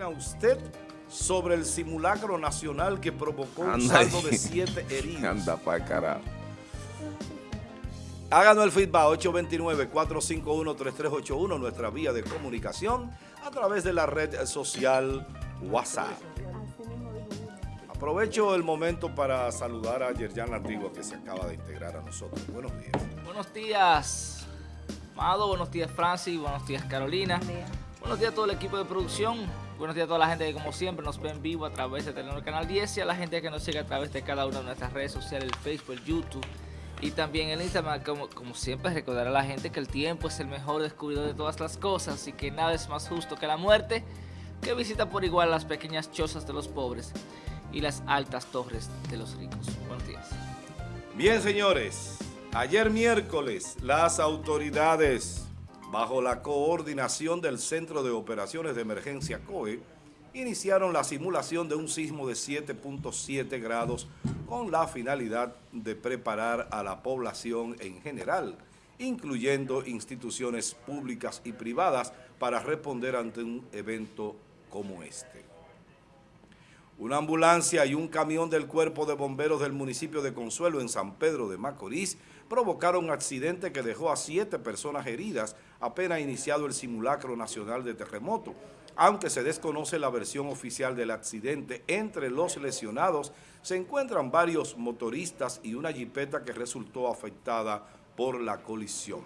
opina usted sobre el simulacro nacional que provocó un saldo de siete heridos? Anda para carajo. Háganos el feedback 829-451-3381, nuestra vía de comunicación a través de la red social WhatsApp. Aprovecho el momento para saludar a Yerjan Antigua que se acaba de integrar a nosotros. Buenos días. Buenos días, Amado. Buenos días, Francis. Buenos días, Carolina. Buenos días a todo el equipo de producción. Buenos días a toda la gente que como siempre nos ve en vivo a través de Telenor Canal 10 y a la gente que nos sigue a través de cada una de nuestras redes sociales, el Facebook, el YouTube y también en Instagram, como, como siempre, recordar a la gente que el tiempo es el mejor descubridor de todas las cosas y que nada es más justo que la muerte, que visita por igual las pequeñas chozas de los pobres y las altas torres de los ricos. Buenos días. Bien, señores. Ayer miércoles, las autoridades, bajo la coordinación del Centro de Operaciones de Emergencia COE, iniciaron la simulación de un sismo de 7.7 grados con la finalidad de preparar a la población en general, incluyendo instituciones públicas y privadas, para responder ante un evento como este. Una ambulancia y un camión del Cuerpo de Bomberos del municipio de Consuelo en San Pedro de Macorís provocaron un accidente que dejó a siete personas heridas apenas iniciado el simulacro nacional de terremoto, aunque se desconoce la versión oficial del accidente, entre los lesionados se encuentran varios motoristas y una jipeta que resultó afectada por la colisión.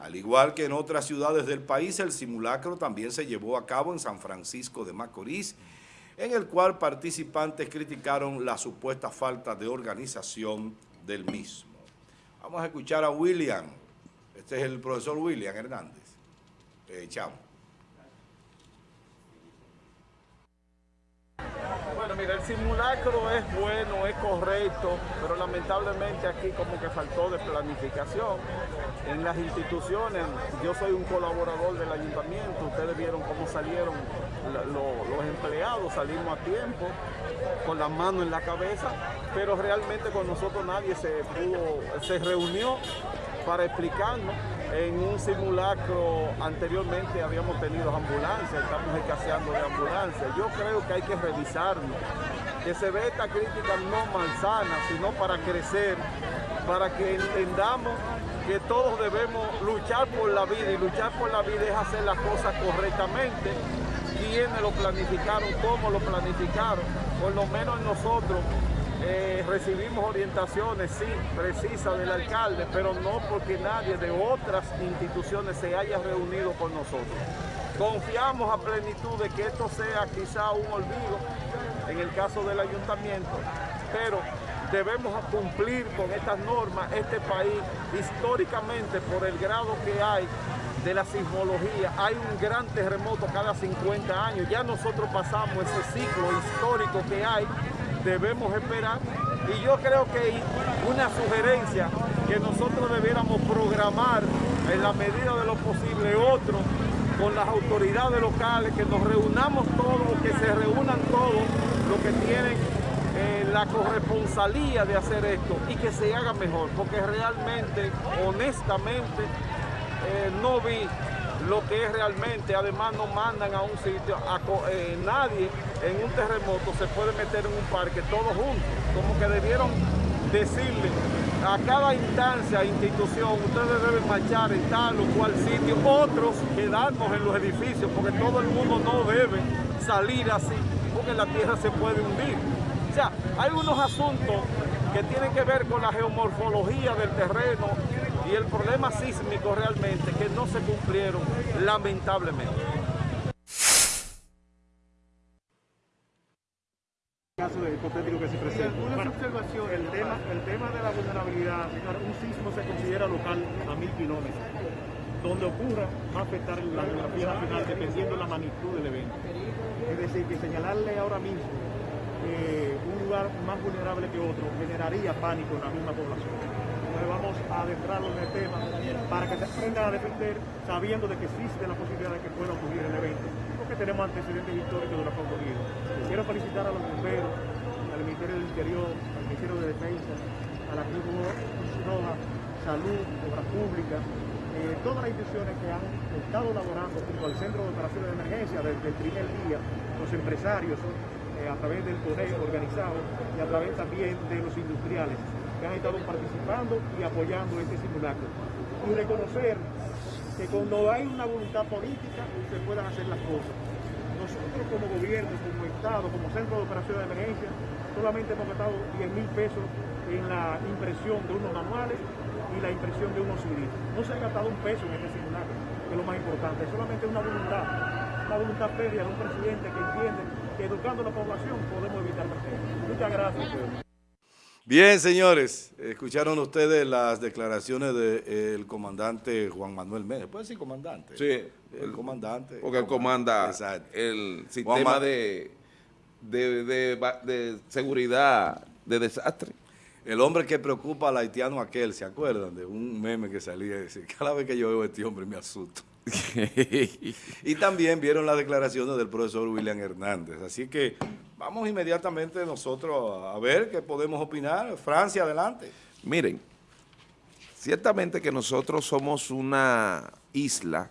Al igual que en otras ciudades del país, el simulacro también se llevó a cabo en San Francisco de Macorís, en el cual participantes criticaron la supuesta falta de organización del mismo. Vamos a escuchar a William, este es el profesor William Hernández. Eh, chamo. Bueno, mira, el simulacro es bueno, es correcto, pero lamentablemente aquí como que faltó de planificación. En las instituciones, yo soy un colaborador del ayuntamiento, ustedes vieron cómo salieron los empleados, salimos a tiempo, con las manos en la cabeza, pero realmente con nosotros nadie se pudo, se reunió para explicarnos. En un simulacro anteriormente habíamos tenido ambulancias, estamos escaseando de ambulancias. Yo creo que hay que revisarnos, que se ve esta crítica no malsana, sino para crecer, para que entendamos que todos debemos luchar por la vida y luchar por la vida es hacer las cosas correctamente. Quiénes lo planificaron, cómo lo planificaron, por lo menos nosotros eh, recibimos orientaciones, sí, precisas del alcalde, pero no porque nadie de otras instituciones se haya reunido con nosotros. Confiamos a plenitud de que esto sea quizá un olvido en el caso del ayuntamiento, pero debemos cumplir con estas normas. Este país, históricamente, por el grado que hay de la sismología, hay un gran terremoto cada 50 años. Ya nosotros pasamos ese ciclo histórico que hay debemos esperar y yo creo que una sugerencia que nosotros debiéramos programar en la medida de lo posible otro con las autoridades locales, que nos reunamos todos, que se reúnan todos los que tienen eh, la corresponsalía de hacer esto y que se haga mejor, porque realmente, honestamente, eh, no vi lo que es realmente, además no mandan a un sitio, eh, nadie en un terremoto se puede meter en un parque todos juntos, como que debieron decirle a cada instancia, institución, ustedes deben marchar en tal o cual sitio, otros quedarnos en los edificios, porque todo el mundo no debe salir así, porque la tierra se puede hundir. O sea, hay unos asuntos que tienen que ver con la geomorfología del terreno, y el problema sísmico realmente que no se cumplieron lamentablemente. caso de hipotético que se presenta. Una observación, el tema, el tema de la vulnerabilidad, un sismo se considera local a mil kilómetros. Donde ocurra va a afectar la geografía nacional dependiendo de la magnitud del evento. Es decir, que señalarle ahora mismo eh, un lugar más vulnerable que otro generaría pánico en la misma población vamos a adentrarlo en el tema para que se aprendan a defender sabiendo de que existe la posibilidad de que pueda ocurrir el evento, porque tenemos antecedentes históricos de lo que ha ocurrido. Quiero felicitar a los bomberos, al Ministerio del Interior, al Ministerio de Defensa, a la Cruz Roja, Salud, Obras Públicas, eh, todas las instituciones que han estado elaborando junto al Centro de Operaciones de Emergencia desde el primer día, los empresarios eh, a través del CONE organizado y a través también de los industriales que han estado participando y apoyando este simulacro. Y reconocer que cuando hay una voluntad política se puedan hacer las cosas. Nosotros como gobierno, como Estado, como Centro de Operaciones de Emergencia, solamente hemos gastado 10 mil pesos en la impresión de unos manuales y la impresión de unos CDs. No se ha gastado un peso en este simulacro, que es lo más importante, es solamente una voluntad, una voluntad férrea de un presidente que entiende que educando a la población podemos evitar tragedias. Muchas gracias. Bien, señores, escucharon ustedes las declaraciones del comandante Juan Manuel Méndez. ¿Puede decir comandante? Sí. El comandante. Porque él comanda Exacto. el sistema de seguridad de desastre. El hombre que preocupa al haitiano aquel, ¿se acuerdan? De un meme que salía y decía, cada vez que yo veo a este hombre me asusto. Y también vieron las declaraciones del profesor William Hernández. Así que vamos inmediatamente nosotros a ver qué podemos opinar. Francia, adelante. Miren, ciertamente que nosotros somos una isla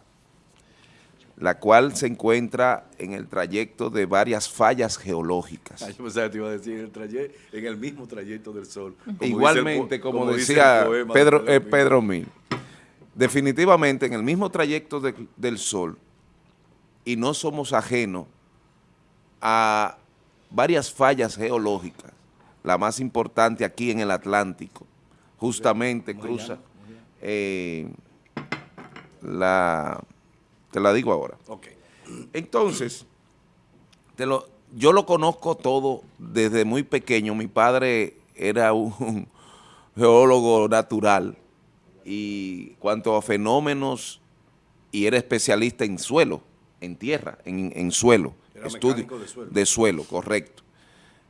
la cual se encuentra en el trayecto de varias fallas geológicas. Ay, yo pensaba que te iba a decir en el, traye- en el mismo trayecto del sol. Como dice el Igualmente, como, decía Pedro, eh, Mil. Pedro Mil, definitivamente en el mismo trayecto de- del Sol, y no somos ajenos a varias fallas geológicas, la más importante aquí en el Atlántico, justamente cruza eh, la, te la digo ahora. Ok. Entonces, te lo, yo lo conozco todo desde muy pequeño. Mi padre era un geólogo natural y cuanto a fenómenos, y era especialista en suelo, en tierra, en, en suelo. Estudio de suelo. de suelo, correcto.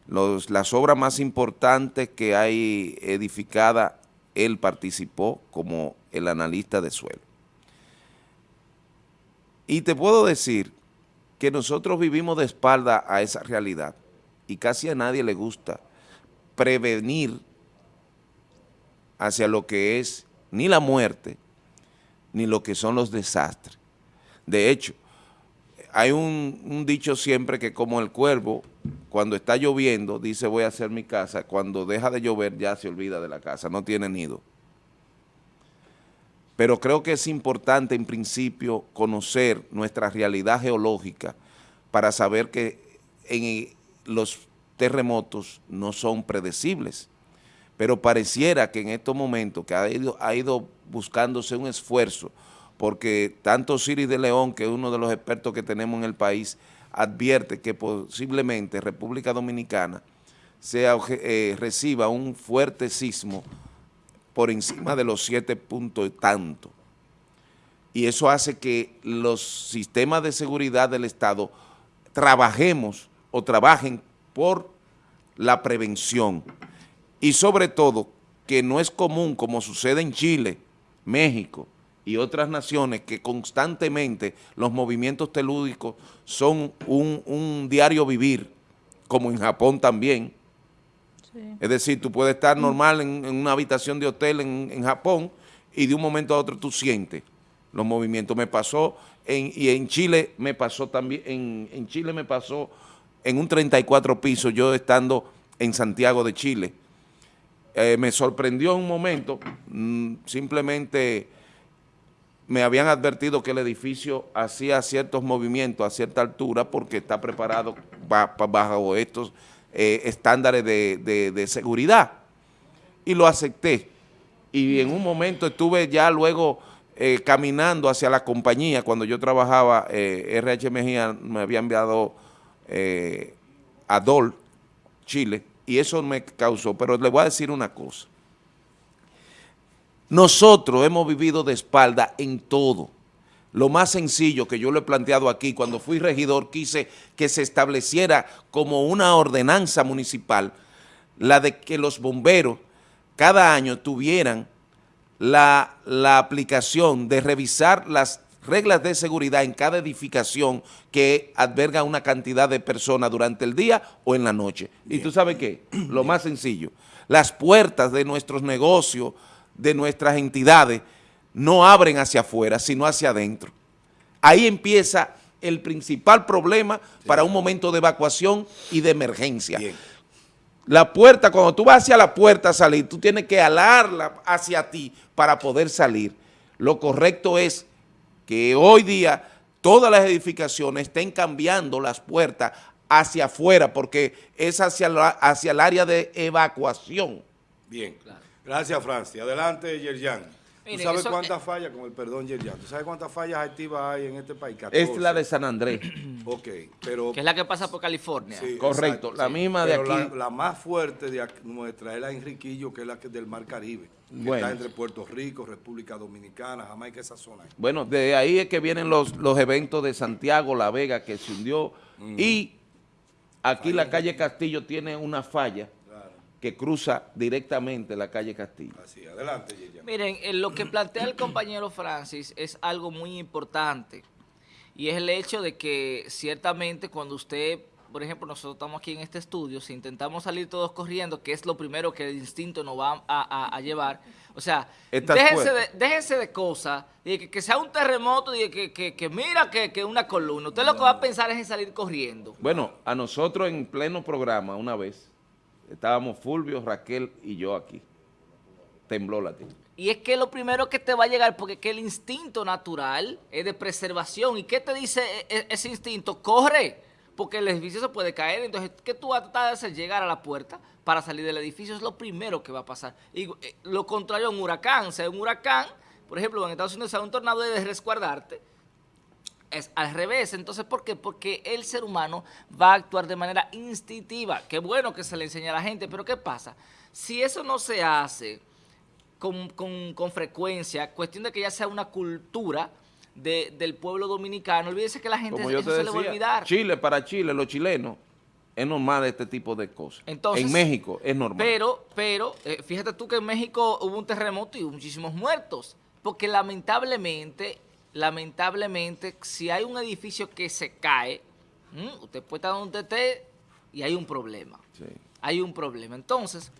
Los- las obras más importantes que hay edificada, él participó como el analista de suelo. Y te puedo decir que nosotros vivimos de espalda a esa realidad y casi a nadie le gusta prevenir hacia lo que es ni la muerte ni lo que son los desastres. De hecho, hay un, dicho siempre que como el cuervo, cuando está lloviendo, dice voy a hacer mi casa, cuando deja de llover ya se olvida de la casa, no tiene nido. Pero creo que es importante en principio conocer nuestra realidad geológica para saber que en los terremotos no son predecibles. Pero pareciera que en estos momentos que ha ido, ha ido buscándose un esfuerzo, porque tanto Siri de León, que es uno de los expertos que tenemos en el país, advierte que posiblemente República Dominicana sea, eh, reciba un fuerte sismo por encima de los siete puntos y tanto. Y eso hace que los sistemas de seguridad del Estado trabajemos o trabajen por la prevención. Y sobre todo, que no es común, como sucede en Chile, México y otras naciones, que constantemente los movimientos telúdicos son un, un diario vivir, como en Japón también, es decir, tú puedes estar normal en, en una habitación de hotel en, en Japón y de un momento a otro tú sientes los movimientos. Me pasó, en, y en Chile me pasó también, en, en Chile me pasó en un 34 pisos, yo estando en Santiago de Chile. Eh, me sorprendió un momento, mm, simplemente me habían advertido que el edificio hacía ciertos movimientos a cierta altura porque está preparado ba- pa- bajo estos eh, estándares de, seguridad. Y lo acepté. Y en un momento estuve ya luego eh, caminando hacia la compañía, cuando yo trabajaba, eh, me había enviado eh, a DOL, Chile, y eso me causó, pero le voy a decir una cosa. Nosotros hemos vivido de espalda en todo. Lo más sencillo que yo lo he planteado aquí, cuando fui regidor, quise que se estableciera como una ordenanza municipal, la de que los bomberos cada año tuvieran la, la aplicación de revisar las reglas de seguridad en cada edificación que alberga una cantidad de personas durante el día o en la noche. ¿Y tú sabes qué? Lo más sencillo, las puertas de nuestros negocios, de nuestras entidades, no abren hacia afuera, sino hacia adentro. Ahí empieza el principal problema para un momento de evacuación y de emergencia. Bien. La puerta, cuando tú vas hacia la puerta a salir, tú tienes que alarla hacia ti para poder salir. Lo correcto es que hoy día todas las edificaciones estén cambiando las puertas hacia afuera porque es hacia, la- hacia el área de evacuación. Bien. Gracias, Francia. Adelante, Yerjan. ¿Tú sabes cuántas fallas, con el perdón, Yerjan, ¿tú sabes cuántas fallas activas hay en este país? 14. Es la de San Andrés. Ok, pero... Que es la que pasa por California. Sí, Correcto, exacto, la misma de Pero aquí. La, la más fuerte de aquí- nuestra es la Enriquillo, que es la que del Mar Caribe. que Bueno. Está entre Puerto Rico, República Dominicana, Jamaica, esa zona. Bueno, de ahí es que vienen los, los eventos de Santiago, La Vega, que se hundió. Y aquí la calle Castillo tiene una falla que cruza directamente la calle Castillo. así. Adelante, Yerjan. Miren, eh, lo que plantea el compañero Francis es algo muy importante y es el hecho de que ciertamente cuando usted, por ejemplo, nosotros estamos aquí en este estudio, si intentamos salir todos corriendo, que es lo primero que el instinto nos va a, a- a llevar, o sea, déjense de, déjense de cosas, de que, que sea un terremoto, de que, que, que mira que, que una columna, usted lo que va a pensar es en salir corriendo. Bueno, a nosotros en pleno programa una vez, estábamos Fulvio, Raquel y yo aquí. Tembló la tierra. Y es que lo primero que te va a llegar, porque es que el instinto natural es de preservación. ¿Y qué te dice e- e- ese instinto? Corre, porque el edificio se puede caer. Entonces, ¿qué tú vas a tratar de hacer? Llegar a la puerta para salir del edificio es lo primero que va a pasar. Y eh, lo contrario a un huracán. Si hay un huracán, por ejemplo, en Estados Unidos un tornado de resguardarte, es al revés. Entonces, ¿por qué? Porque el ser humano va a actuar de manera instintiva. Qué bueno que se le enseña a la gente, pero ¿qué pasa? Si eso no se hace con, con- con frecuencia, cuestión de que ya sea una cultura de- del pueblo dominicano, olvídese que la gente eso se le va a decía, olvidar. Chile para Chile, los chilenos, es normal este tipo de cosas. Entonces, en México es normal. Pero, pero, eh, fíjate tú que en México hubo un terremoto y hubo muchísimos muertos. Porque lamentablemente, lamentablemente, si hay un edificio que se cae, usted puede estar donde esté y hay un problema. Sí. Hay un problema. Entonces,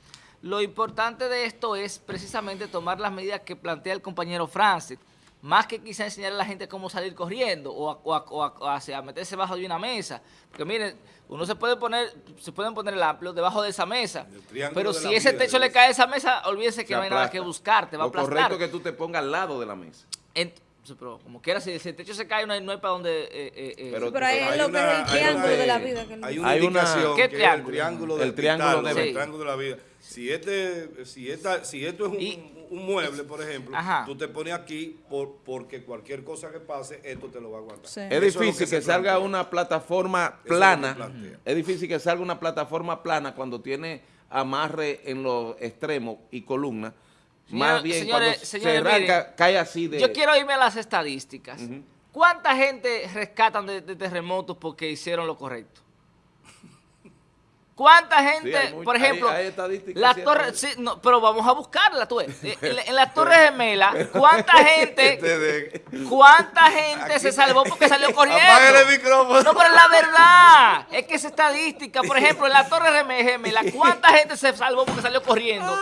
lo importante de esto es precisamente tomar las medidas que plantea el compañero Francis. Más que quizá enseñar a la gente cómo salir corriendo o a, o a- o a- meterse bajo de una mesa. Porque miren, uno se puede poner, se pueden poner el amplio debajo de esa mesa. Pero si ese techo le cae a esa mesa, olvídese que no hay nada que buscar, te va a Lo aplastar. correcto es que tú te pongas al lado de la mesa. Sí, pero como quiera, si, si el techo se cae, no hay, no hay para dónde... eh, eh, eh, Pero- Pero ahí Hay es lo que una- es el hay triángulo una- de la vida. Que Hay una Hay una- indicación ¿Qué que es el triángulo? triángulo El del triángulo de- el triángulo de la vida. Si este, si esta, si esto es un, Y- un mueble, por ejemplo, Ajá. tú te pones aquí por, porque cualquier cosa que pase, esto te lo va a aguantar. Sí. Es difícil que, salga una plataforma es plana. plantea. Es difícil que salga una plataforma plana cuando tiene amarre en los extremos y columnas. Señora- Más bien señores- cuando señores, se arranca, miren, cae así de... Yo quiero irme a las estadísticas. ¿Cuánta gente rescatan de, de terremotos porque hicieron lo correcto? ¿Cuánta gente, hay por hay- ejemplo, hay estadísticas las torres, sí, no, pero vamos a buscarla, tú En, en las Torres Gemelas, ¿cuánta gente, cuánta gente se salvó porque salió corriendo? Apágale el micrófono. No, pero la verdad. Es que es estadística. Por ejemplo, en la Torre Geme- Gemela, ¿cuánta gente se salvó porque salió corriendo?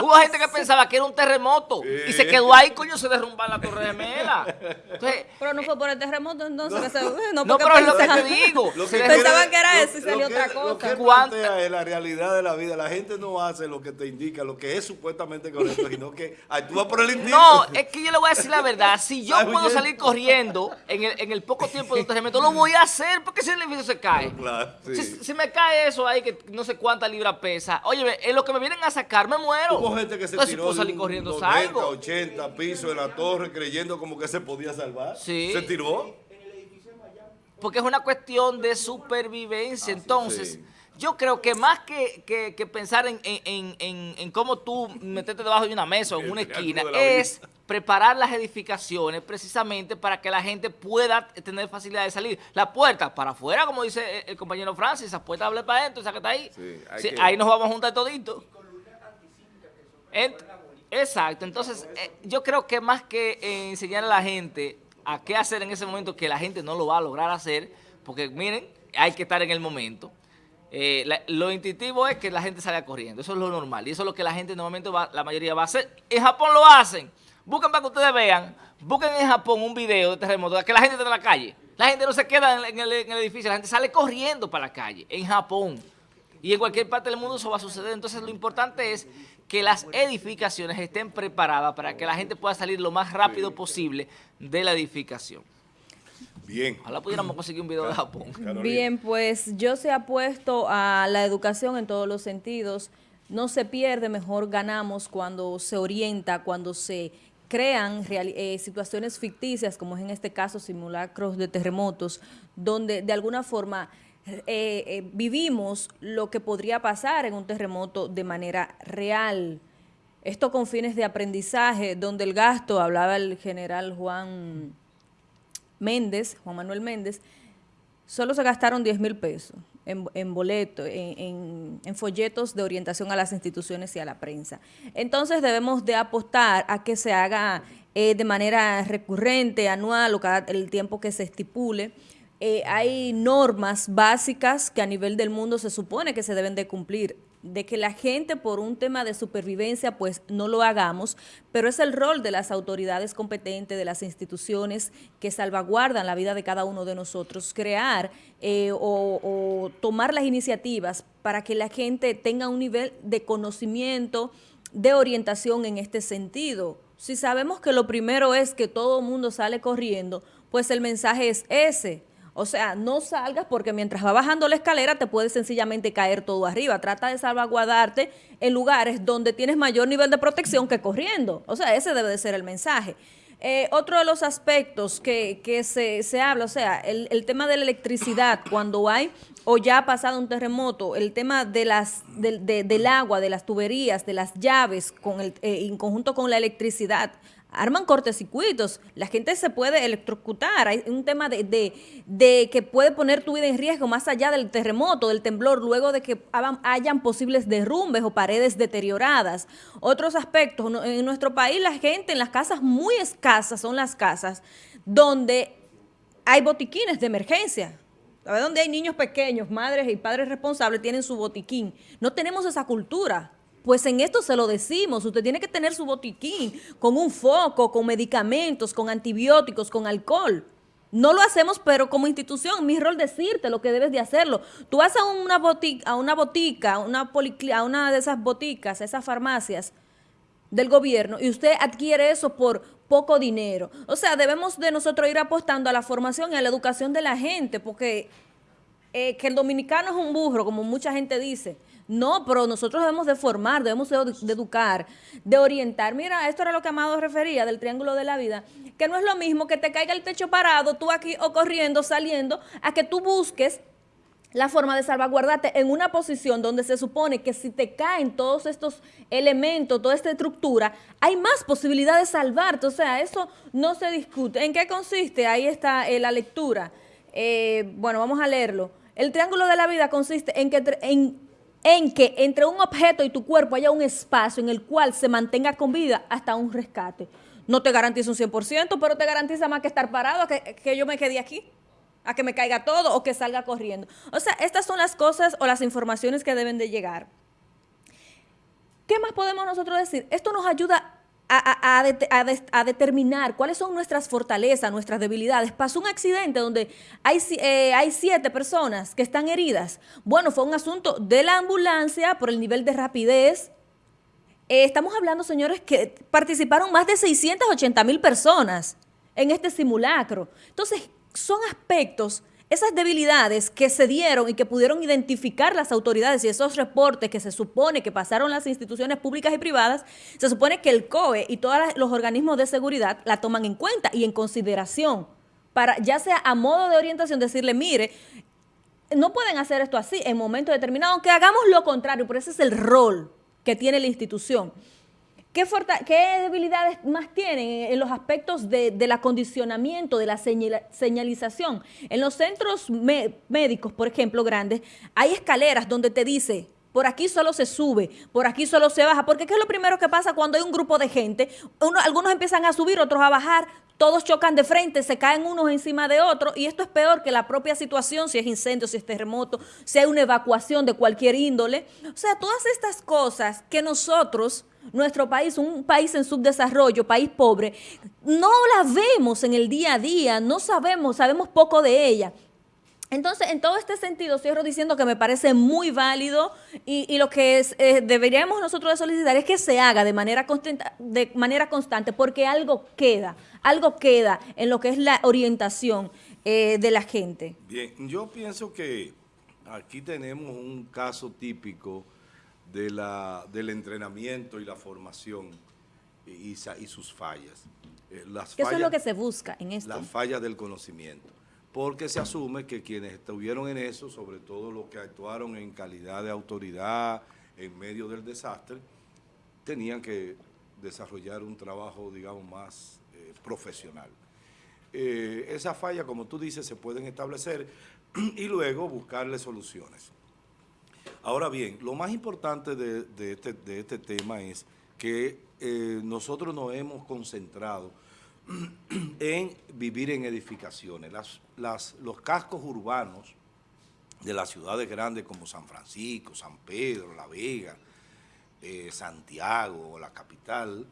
Hubo gente que pensaba que era un terremoto y se quedó ahí, coño, se derrumba en la Torre Gemela. Entonces, Pero no fue por el terremoto entonces que se... no, No, pero es lo que te pensaban- digo. Lo que Pensaban que era lo- eso y salió otra que- cosa. ¿Cuánta- plantea es la realidad de la vida. La gente no hace lo que te indica, lo que es supuestamente correcto, sino que actúa por el instinto. No, es que yo le voy a decir la verdad. Si yo puedo salir corriendo en el, en el poco tiempo de un terremoto, lo voy a hacer porque si el edificio se cae. Claro, Si, sí. si me cae eso ahí, que no sé cuántas libras pesa, oye, en lo que me vienen a sacar, me muero. Hubo gente que se Entonces, si tiró puedo de salir corriendo, 90, salgo. 80 pisos de la torre creyendo como que se podía salvar. Sí. Se tiró. porque es una cuestión de supervivencia. Entonces, sí. Yo creo que más que, que- que pensar en, en- en- cómo tú meterte debajo de una mesa o en una esquina, es preparar las edificaciones precisamente para que la gente pueda tener facilidad de salir. La puerta para afuera, como dice el, compañero Francis, esa puerta abre para adentro, esa que está ahí. Sí, hay Sí, que- Ahí nos vamos a juntar toditos. Ent- Exacto, entonces eh, yo creo que más que eh, enseñar a la gente a qué hacer en ese momento, que la gente no lo va a lograr hacer, porque miren, hay que estar en el momento. Eh, la- lo intuitivo es que la gente salga corriendo, eso es lo normal, y eso es lo que la gente normalmente va, la mayoría va a hacer. En Japón lo hacen, Busquen para que ustedes vean, busquen en Japón un video de terremoto, que la gente está en la calle. La gente no se queda en el, en el edificio, la gente sale corriendo para la calle, en Japón. Y en cualquier parte del mundo eso va a suceder. Entonces lo importante es que las edificaciones estén preparadas para que la gente pueda salir lo más rápido posible de la edificación. Bien. Ojalá pudiéramos conseguir un video de Japón. Bien, pues yo se apuesto a la educación en todos los sentidos. No se pierde, mejor ganamos cuando se orienta, cuando se crean eh, situaciones ficticias, como es en este caso simulacros de terremotos, donde de alguna forma eh, eh, vivimos lo que podría pasar en un terremoto de manera real. Esto con fines de aprendizaje, donde el gasto, hablaba el general Juan Méndez, Juan Manuel Méndez, solo se gastaron 10 mil pesos en, boletos, en, folletos de orientación a las instituciones y a la prensa. Entonces debemos de apostar a que se haga eh, de manera recurrente, anual o cada el tiempo que se estipule, eh, hay normas básicas que a nivel del mundo se supone que se deben de cumplir de que la gente por un tema de supervivencia pues no lo hagamos, pero es el rol de las autoridades competentes, de las instituciones que salvaguardan la vida de cada uno de nosotros, crear eh, o, o tomar las iniciativas para que la gente tenga un nivel de conocimiento, de orientación en este sentido. Si sabemos que lo primero es que todo el mundo sale corriendo, pues el mensaje es ese, o sea, no salgas porque mientras va bajando la escalera te puede sencillamente caer todo arriba. Trata de salvaguardarte en lugares donde tienes mayor nivel de protección que corriendo. O sea, ese debe de ser el mensaje. Eh, otro de los aspectos que, se, habla, o sea, el, tema de la electricidad, cuando hay o ya ha pasado un terremoto, el tema de las, del agua, de las tuberías, de las llaves, con el, eh, en conjunto con la electricidad, arman cortecircuitos, la gente se puede electrocutar, hay un tema de, de, que puede poner tu vida en riesgo más allá del terremoto, del temblor, luego de que hayan posibles derrumbes o paredes deterioradas. Otros aspectos, en nuestro país la gente en las casas muy escasas son las casas donde hay botiquines de emergencia, ¿Sabes dónde hay niños pequeños, madres y padres responsables tienen su botiquín? No tenemos esa cultura. Pues en esto se lo decimos, usted tiene que tener su botiquín con un foco, con medicamentos, con antibióticos, con alcohol. No lo hacemos, pero como institución, mi rol decirte lo que debes de hacerlo. Tú vas a una botica, a una botica, una, a una de esas boticas, esas farmacias del gobierno, y usted adquiere eso por poco dinero. O sea, debemos de nosotros ir apostando a la formación y a la educación de la gente, porque eh, que el dominicano es un burro, como mucha gente dice. No, pero nosotros debemos de formar, debemos de, educar, de orientar. Mira, esto era lo que Amado refería del triángulo de la vida, que no es lo mismo que te caiga el techo parado, tú aquí o corriendo, saliendo, a que tú busques la forma de salvaguardarte en una posición donde se supone que si te caen todos estos elementos, toda esta estructura, hay más posibilidad de salvarte. O sea, eso no se discute. ¿En qué consiste? Ahí está eh, la lectura. Eh, bueno, vamos a leerlo. El triángulo de la vida consiste en que en en que entre un objeto y tu cuerpo haya un espacio en el cual se mantenga con vida hasta un rescate. No te garantiza un 100%, pero te garantiza más que estar parado, a que, yo me quede aquí, a que me caiga todo o que salga corriendo. O sea, estas son las cosas o las informaciones que deben de llegar. ¿Qué más podemos nosotros decir? Esto nos ayuda a, determinar cuáles son nuestras fortalezas, nuestras debilidades. Pasó un accidente donde hay, eh, hay siete personas que están heridas. Bueno, fue un asunto de la ambulancia por el nivel de rapidez. Eh, estamos hablando, señores, que participaron más de 680 mil personas en este simulacro. Entonces, son aspectos esas debilidades que se dieron y que pudieron identificar las autoridades y esos reportes que se supone que pasaron las instituciones públicas y privadas, se supone que el COE y todos los organismos de seguridad la toman en cuenta y en consideración para ya sea a modo de orientación decirle, mire, no pueden hacer esto así en momentos determinados, aunque hagamos lo contrario, pero ese es el rol que tiene la institución. ¿Qué, debilidades más tienen en los aspectos del acondicionamiento, de la señalización? En los centros médicos, por ejemplo, grandes, hay escaleras donde te dice, por aquí solo se sube, por aquí solo se baja, porque ¿qué es lo primero que pasa cuando hay un grupo de gente? Uno- algunos empiezan a subir, otros a bajar, todos chocan de frente, se caen unos encima de otros y esto es peor que la propia situación, si es incendio, si es terremoto, si hay una evacuación de cualquier índole. O sea, todas estas cosas que nosotros, nuestro país, un país en subdesarrollo, país pobre, no las vemos en el día a día, no sabemos, sabemos poco de ella. Entonces, en todo este sentido, cierro diciendo que me parece muy válido y, y lo que eh, deberíamos nosotros solicitar es que se haga de manera, de manera constante, porque algo queda, algo queda en lo que es la orientación eh, de la gente. Bien, yo pienso que aquí tenemos un caso típico de la, del entrenamiento y la formación y, y sus fallas. Eh, las eso es fallas- lo que se busca en esto. la falla del conocimiento. Porque se asume que quienes estuvieron en eso, sobre todo los que actuaron en calidad de autoridad en medio del desastre, tenían que desarrollar un trabajo, digamos, más eh, profesional. Eh, esa falla, como tú dices, se pueden establecer y luego buscarle soluciones. Ahora bien, lo más importante de, este, este tema es que eh, nosotros nos hemos concentrado en vivir en edificaciones. Los cascos urbanos de las ciudades grandes como San Francisco, San Pedro, La Vega, eh, Santiago, la capital,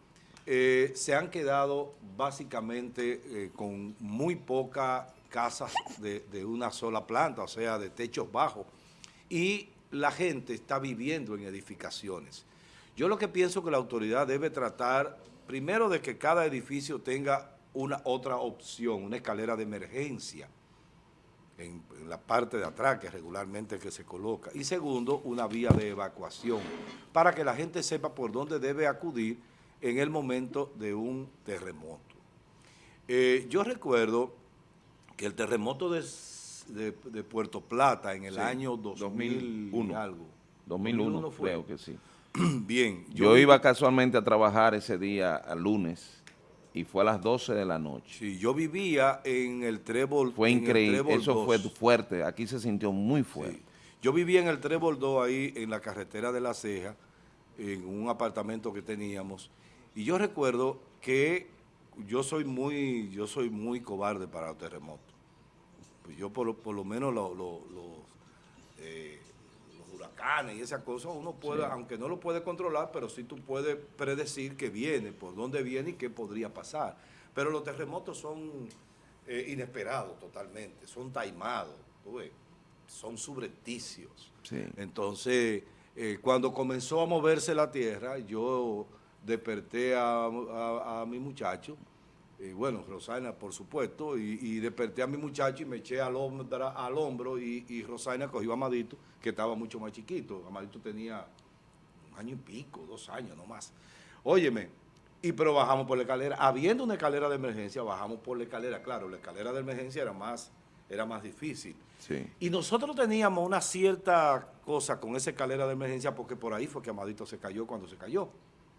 eh, se han quedado básicamente con muy pocas casas de, de una sola planta, o sea, de techos bajos. Y la gente está viviendo en edificaciones. Yo lo que pienso que la autoridad debe tratar, primero, de que cada edificio tenga una otra opción, una escalera de emergencia en, la parte de atrás, que regularmente que se coloca. Y segundo, una vía de evacuación, para que la gente sepa por dónde debe acudir en el momento de un terremoto. Eh, yo recuerdo que el terremoto de, de- de Puerto Plata en el Sí, año 2000 y 2001. algo. 2001, fue. creo que sí. Bien. Yo iba casualmente a trabajar ese día, al lunes, y fue a las 12 de la noche. Sí, yo vivía en el Trébol. Fue increíble, Trébol eso fue 2. fuerte, aquí se sintió muy Sí. fuerte. Yo vivía en el Trébol 2 ahí en la carretera de La Ceja, en un apartamento que teníamos, y yo recuerdo que yo soy muy, yo soy muy cobarde para los terremotos. Pues yo por, lo- por lo menos lo- lo- los, eh, los huracanes y esas cosas uno puede, aunque no lo puede controlar, pero sí tú puedes predecir que viene, por dónde viene y qué podría pasar. Pero los terremotos son eh, inesperados totalmente, son taimados, tú ves, son subrepticios. Sí. Entonces, eh, cuando comenzó a moverse la tierra, yo desperté a, a- a mi muchacho, y bueno, Rosana, por supuesto, y, y desperté a mi muchacho y me eché al hombro, al hombro y, y Rosana cogió a Amadito, que estaba mucho más chiquito. Amadito tenía un año y pico, dos años, no más. Óyeme, y pero bajamos por la escalera. Habiendo una escalera de emergencia, bajamos por la escalera. Claro, la escalera de emergencia era más, era más difícil. Sí. Y nosotros teníamos una cierta cosa con esa escalera de emergencia porque por ahí fue que Amadito se cayó cuando se cayó.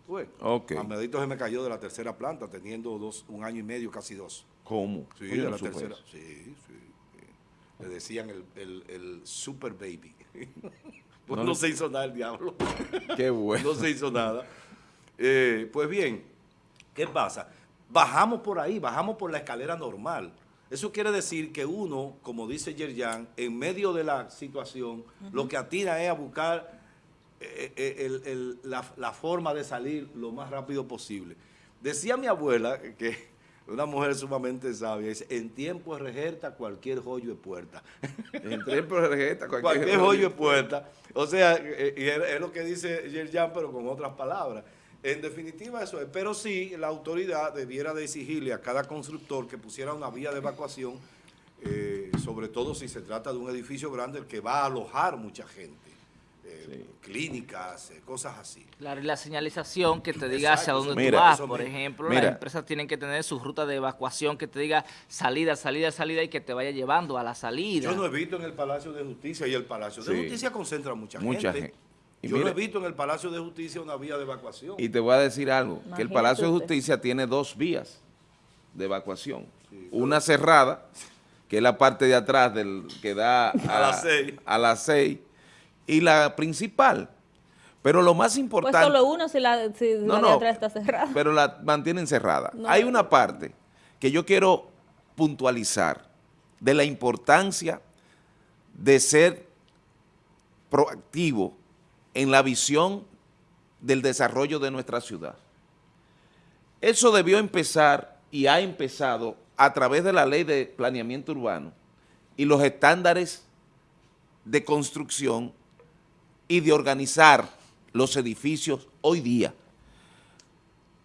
¿Tú ves? Ok. Amadito se me cayó de la tercera planta teniendo dos, un año y medio, casi dos. ¿Cómo? Sí, de la tercera. Sí, sí. sí. Le decían el, el, el super baby. pues No se hizo nada el diablo. Qué bueno. no se hizo nada. Eh, pues bien, ¿qué pasa? Bajamos por ahí, bajamos por la escalera normal. Eso quiere decir que uno, como dice Yerjan, en medio de la situación, lo que atina es a buscar el- el- la, la forma de salir lo más rápido posible. Decía mi abuela, que una mujer sumamente sabia, dice, en tiempo de rejerta cualquier joyo es puerta. Entré por la tarjeta, Cualquier hoyo es puerta. O sea, eh, y es, lo que dice Yerjan, pero con otras palabras. En definitiva eso es. Pero sí, la autoridad debiera de exigirle a cada constructor que pusiera una vía de evacuación, eh, sobre todo si se trata de un edificio grande que va a alojar mucha gente. Eh, Clínicas, eh, cosas así. Claro, y la señalización que te diga hacia dónde Mira, tú vas, por ejemplo, Mira. las empresas tienen que tener su ruta de evacuación que te diga salida, salida, salida y que te vaya llevando a la salida. Yo no he visto en el Palacio de Justicia y el Palacio de. Justicia concentra mucha, Mucha gente. gente. Y Yo no mira- he visto en el Palacio de Justicia una vía de evacuación. Y te voy a decir algo, que el Palacio de. Justicia tiene dos vías de evacuación. Una cerrada, que es la parte de atrás del que da A las seis. a las seis, y la principal, Pero lo más importante... Pues solo uno si la, si No, la no, de atrás está cerrada. pero la mantienen cerrada. No. Hay una parte que yo quiero puntualizar de la importancia de ser proactivo en la visión del desarrollo de nuestra ciudad. Eso debió empezar y ha empezado a través de la ley de planeamiento urbano y los estándares de construcción y de organizar los edificios hoy día.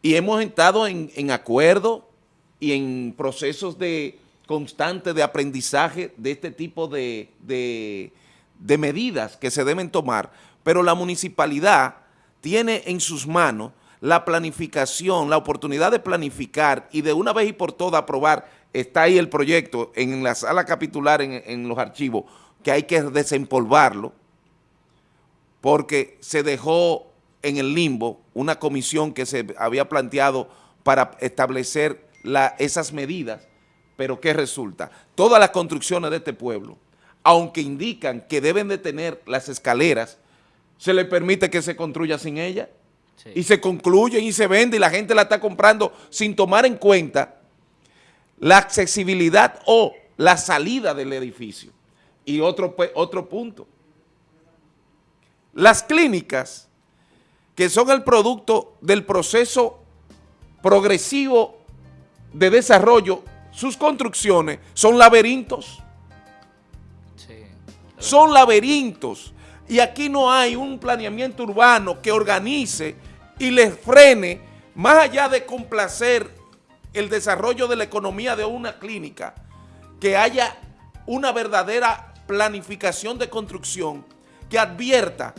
Y hemos estado en, en acuerdo y en procesos de constante de aprendizaje de este tipo de, de- medidas que se deben tomar, pero la municipalidad tiene en sus manos la planificación, la oportunidad de planificar y de una vez y por todas aprobar, está ahí el proyecto en la sala capitular, en, en los archivos, que hay que desempolvarlo, porque se dejó en el limbo una comisión que se había planteado para establecer la- esas medidas, pero ¿qué resulta? Todas las construcciones de este pueblo, aunque indican que deben de tener las escaleras, se le permite que se construya sin ellas Sí. y se concluyen y se vende y la gente la está comprando sin tomar en cuenta la accesibilidad o la salida del edificio. Y otro, pu- otro punto, las clínicas que son el producto del proceso progresivo de desarrollo, sus construcciones son laberintos, Sí. son laberintos. Y aquí no hay un planeamiento urbano que organice y les frene, más allá de complacer el desarrollo de la economía de una clínica, que haya una verdadera planificación de construcción que advierta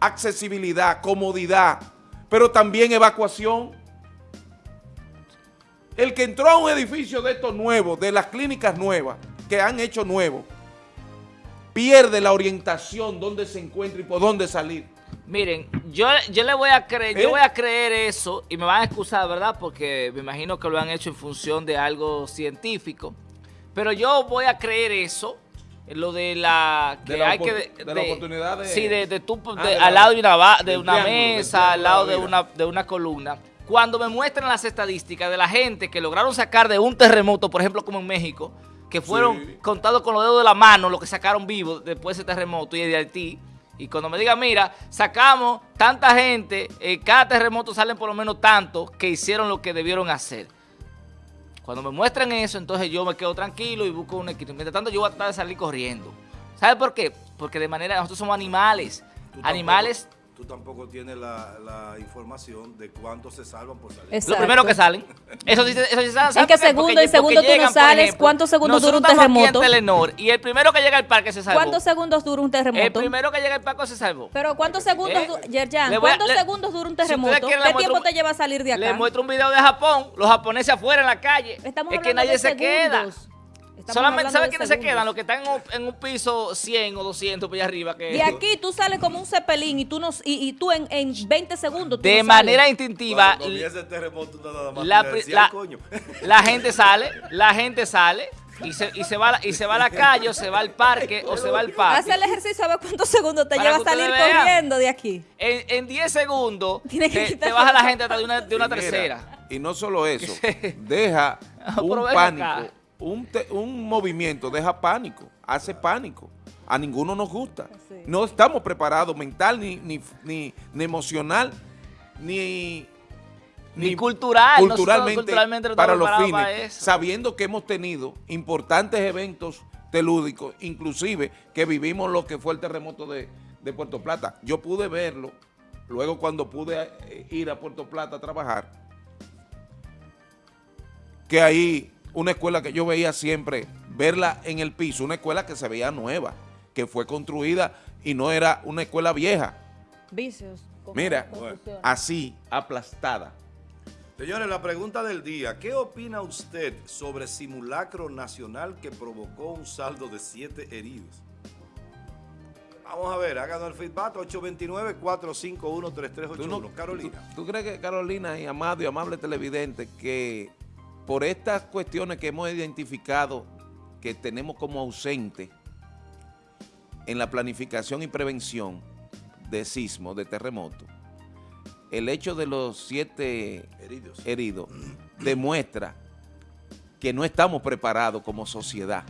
accesibilidad, comodidad, pero también evacuación. El que entró a un edificio de estos nuevos, de las clínicas nuevas, que han hecho nuevos, pierde la orientación, dónde se encuentra y por dónde salir. Miren, yo, yo le voy a creer, ¿Eh? yo voy a creer eso y me van a excusar, ¿verdad? Porque me imagino que lo han hecho en función de algo científico. Pero yo voy a creer eso, lo de la que De la hay que de la oportunidad de- sí, de, de tú, Ah, de- al lado de una de una mesa, al lado de una de una columna. Cuando me muestran las estadísticas de la gente que lograron sacar de un terremoto, por ejemplo, como en México, que fueron Sí. contados con los dedos de la mano lo que sacaron vivos después de ese terremoto y de Haití. Y cuando me digan, mira, sacamos tanta gente, en cada terremoto salen por lo menos tantos que hicieron lo que debieron hacer. Cuando me muestran eso, entonces yo me quedo tranquilo y busco un equilibrio. Mientras tanto, yo voy a tratar de salir corriendo. ¿Sabe por qué? Porque de manera, nosotros somos animales. Animales, Tú tampoco tienes la, la información de cuántos se salvan por salir. lo Exacto. primero que salen. Eso sí, eso sí saben. ¿saben qué por qué? segundo Porque- y segundo tú no llegan, sales? ejemplo, ¿Cuántos segundos dura un estamos aquí en terremoto? Telenor y el primero que llega al parque se salvó. ¿Cuántos segundos dura un El terremoto? primero que llega al parque se salvó. Pero ¿cuántos segundos, ¿Eh? Yerjan, cuántos le- segundos dura un si terremoto? le ¿Qué muestro tiempo un- te lleva a salir de acá? Le muestro un video de Japón, los japoneses afuera en la calle. Estamos es que nadie de se queda. Estamos Solamente, hablando ¿sabe de quiénes se quedan? Los que están en un, en un piso 100 o 200 por allá arriba. Que De aquí tú sales como un cepelín y tú, no, y, y tú en, en 20 segundos tú de no manera sales. instintiva, Cuando comienza el terremoto, tú nada más la, la- coño. la gente sale, la gente sale y se, y se va a la, y se va a la calle o se va al parque o se va al Haz parque. el ejercicio a ver cuántos segundos te Para lleva a salir vean. corriendo de aquí. En, en 10 segundos que te, te baja la gente hasta de una, de una tercera. Y no solo eso, deja un pánico, acá. Un, te- un movimiento deja pánico, hace pánico. A ninguno nos gusta. No estamos preparados mental, ni, ni, ni, ni emocional, ni, Ni cultural, culturalmente, culturalmente no para los fines, para eso. sabiendo que hemos tenido importantes eventos telúdicos, inclusive que vivimos lo que fue el terremoto de, de Puerto Plata. Yo pude verlo, luego cuando pude eh, ir a Puerto Plata a trabajar, que ahí una escuela que yo veía siempre, verla en el piso, una escuela que se veía nueva, que fue construida y no era una escuela vieja. Vicios. Mira, así, aplastada. Señores, la pregunta del día. ¿Qué opina usted sobre simulacro nacional que provocó un saldo de siete heridos? Vamos a ver, háganos el feedback 829-451-3381. ¿Tú, no- Carolina. tú- tú crees que Carolina y amado y amable televidente que por estas cuestiones que hemos identificado que tenemos como ausente en la planificación y prevención de sismo, de terremoto, el hecho de los siete Heridos. heridos demuestra que no estamos preparados como sociedad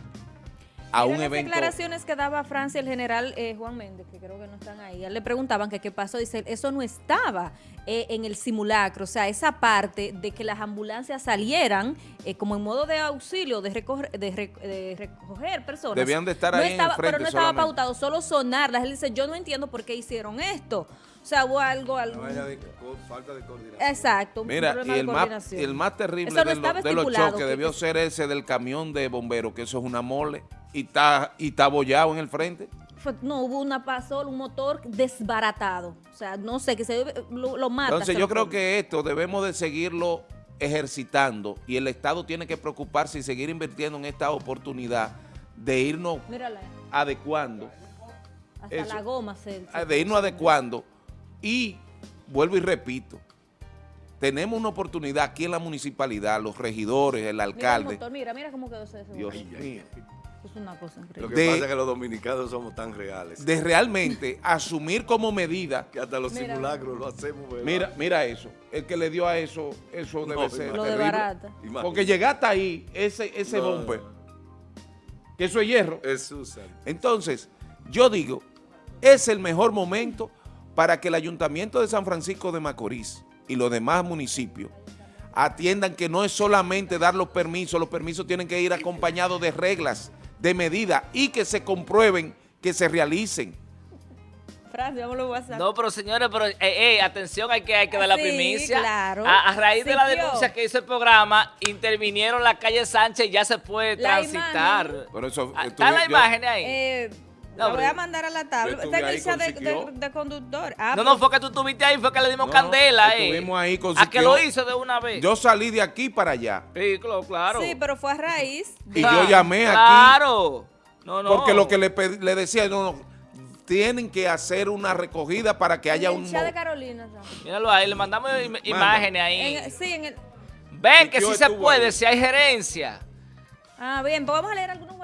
a un las evento. declaraciones que daba Francia el general eh, Juan Méndez, que creo que no están ahí. Le preguntaban que qué pasó. Dice, eso no estaba eh, en el simulacro. O sea, esa parte de que las ambulancias salieran eh, como en modo de auxilio, de recoger, de, re- de recoger personas. Debían de estar no ahí en el estaba, Pero frente no estaba solamente. pautado, solo sonarlas. Él dice, yo no entiendo por qué hicieron esto. O sea, hubo algo, algo. No de- falta de coordinación. Exacto, un Mira, problema y de el más, el más terrible no de, lo- de los choques que- debió que- ser ese del camión de bomberos, que eso es una mole, y está, y está abollado en el frente. No, hubo una pasol, un motor desbaratado. O sea, no sé, que se lo, lo mata. Entonces yo creo que esto debemos de seguirlo ejercitando y el Estado tiene que preocuparse y seguir invirtiendo en esta oportunidad de irnos Mírala, adecuando, hasta eso. la goma se... Ah, de irnos adecuando y vuelvo y repito, tenemos una oportunidad aquí en la municipalidad, los regidores, el Mira el alcalde. motor, mira, mira cómo quedó ese Dios mío. Es una cosa Lo increíble. que de- pasa es que los dominicanos somos tan reales de realmente asumir como medida. que hasta los Mira. simulacros lo hacemos. ¿verdad? Mira, mira eso. El que le dio a eso, eso debe No, ser Lo de barata. Imagínate. Porque llegaste ahí, ese, ese No. bumper, que eso es hierro. Es Susan. Entonces, yo digo, es el mejor momento para que el Ayuntamiento de San Francisco de Macorís y los demás municipios atiendan que no es solamente dar los permisos, los permisos tienen que ir acompañados de reglas, de medidas y que se comprueben, que se realicen. Francia, vamos a WhatsApp. No, pero señores, pero eh, eh, atención, hay que, hay que dar la Sí, primicia. claro. A, a raíz de la denuncia que hizo el programa, intervinieron la calle Sánchez y ya se puede La transitar. imagen. Por eso, Ah, estuve- ¿Están las yo- imágenes ahí? Eh, No, lo voy a mandar a la tabla. Con de, de- de conductor. Ah, no, pues- no, fue que tú estuviste ahí, fue que le dimos No, candela, eh. estuvimos ahí con A que lo hizo de una vez. yo salí de aquí para allá sí, claro, claro. Sí, pero fue a raíz de... y yo llamé aquí Claro. No, no. porque lo que le, pedí- le decía, no, no, tienen que hacer una recogida para que haya un... de Carolina. ¿sabes? Míralo ahí, le mandamos im- imágenes ahí. En- sí, en el... Ven que sí se puede, ahí. si hay gerencia. Ah, bien, pues vamos a leer algunos